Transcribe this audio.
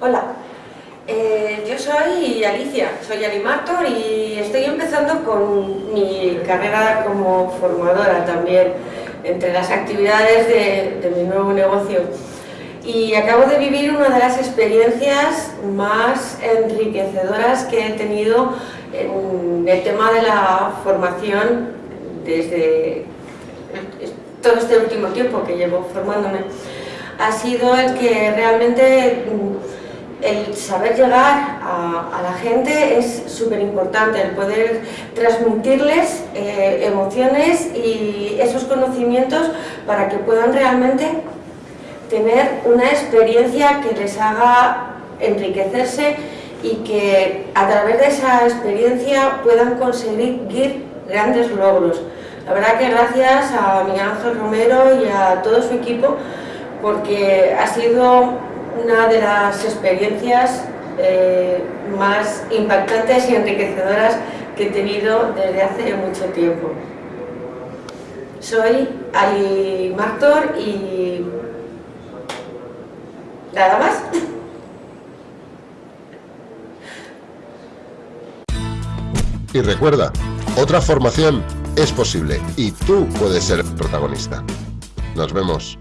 Hola, eh, yo soy Alicia, soy Alimator y estoy empezando con mi carrera como formadora también, entre las actividades de, de mi nuevo negocio. Y acabo de vivir una de las experiencias más enriquecedoras que he tenido en el tema de la formación desde todo este último tiempo que llevo formándome. Ha sido el que realmente el saber llegar a, la gente es súper importante, el poder transmitirles eh, emociones y esos conocimientos para que puedan realmente tener una experiencia que les haga enriquecerse y que a través de esa experiencia puedan conseguir grandes logros. La verdad que gracias a Miguel Ángel Romero y a todo su equipo porque ha sido una de las experiencias eh, más impactantes y enriquecedoras que he tenido desde hace mucho tiempo. Soy Ali Martor y nada más. Y recuerda, otra formación es posible y tú puedes ser protagonista. Nos vemos.